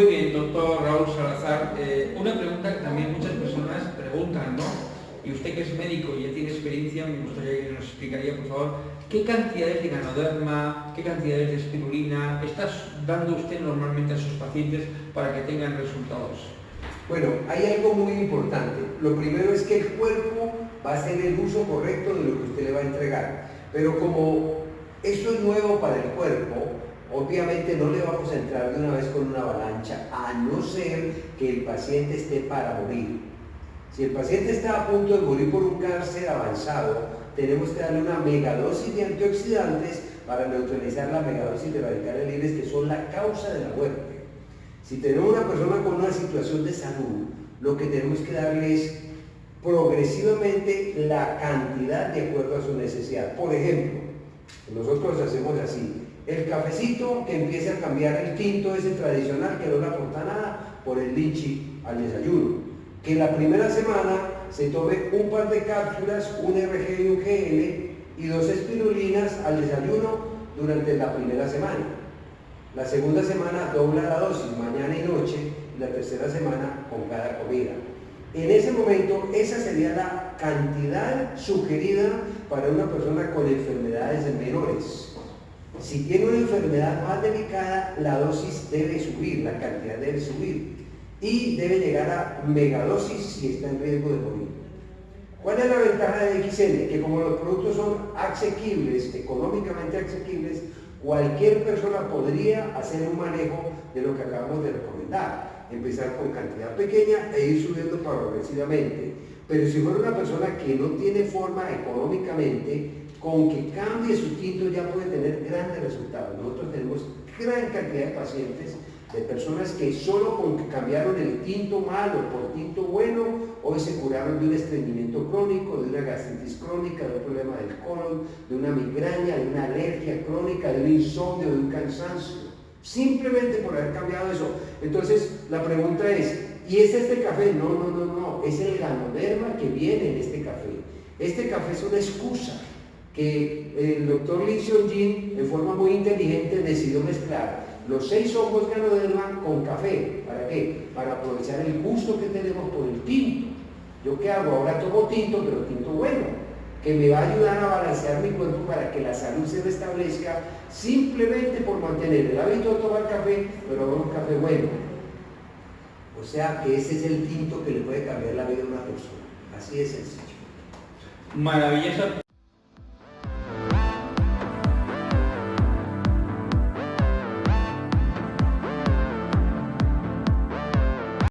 Muy bien, doctor Raúl Salazar. Eh, una pregunta que también muchas personas preguntan, ¿no? Y usted que es médico y ya tiene experiencia, me gustaría que nos explicaría, por favor, qué cantidades de ganoderma, qué cantidades de espirulina está dando usted normalmente a sus pacientes para que tengan resultados. Bueno, hay algo muy importante. Lo primero es que el cuerpo va a hacer el uso correcto de lo que usted le va a entregar. Pero como esto es nuevo para el cuerpo, obviamente no le vamos a entrar de una vez con una avalancha, a no ser que el paciente esté para morir. Si el paciente está a punto de morir por un cáncer avanzado, tenemos que darle una megadosis de antioxidantes para neutralizar la megadosis de radicales libres que son la causa de la muerte. Si tenemos una persona con una situación de salud, lo que tenemos que darle es progresivamente la cantidad de acuerdo a su necesidad. Por ejemplo, nosotros hacemos así, el cafecito que empieza a cambiar el tinto ese tradicional que no le aporta nada por el lichi al desayuno que la primera semana se tome un par de cápsulas, un RG y un GL y dos espirulinas al desayuno durante la primera semana. La segunda semana dobla la dosis mañana y noche y la tercera semana con cada comida. En ese momento, esa sería la cantidad sugerida para una persona con enfermedades menores. Si tiene una enfermedad más delicada, la dosis debe subir, la cantidad debe subir y debe llegar a megadosis si está en riesgo de morir. ¿Cuál es la ventaja de XN? Que como los productos son asequibles, económicamente asequibles, cualquier persona podría hacer un manejo de lo que acabamos de recomendar. Empezar con cantidad pequeña e ir subiendo progresivamente. Pero si fuera una persona que no tiene forma económicamente, con que cambie su tinto ya puede tener grandes resultados. Nosotros tenemos gran cantidad de pacientes de personas que solo con que cambiaron el tinto malo por tinto bueno, hoy se curaron de un estreñimiento crónico, de una gastritis crónica, de un problema del colon, de una migraña, de una alergia crónica, de un insomnio, de un cansancio. Simplemente por haber cambiado eso. Entonces, la pregunta es, ¿y es este café? No, no, no, no. Es el ganoderma que viene en este café. Este café es una excusa que el doctor Lee Seong-jin, en forma muy inteligente, decidió mezclar los seis ojos ganoderma con café. ¿Para qué? Para aprovechar el gusto que tenemos por el tinto. ¿Yo qué hago? Ahora tomo tinto, pero tinto bueno, que me va a ayudar a balancear mi cuerpo para que la salud se restablezca simplemente por mantener el hábito de tomar café, pero un café bueno. O sea que ese es el tinto que le puede cambiar la vida a una persona. Así de sencillo. Maravillosa.